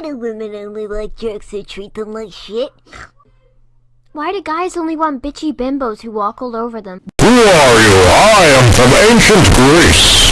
Why do women only like jerks who treat them like shit? Why do guys only want bitchy bimbos who walk all over them? Who are you? I am from ancient Greece.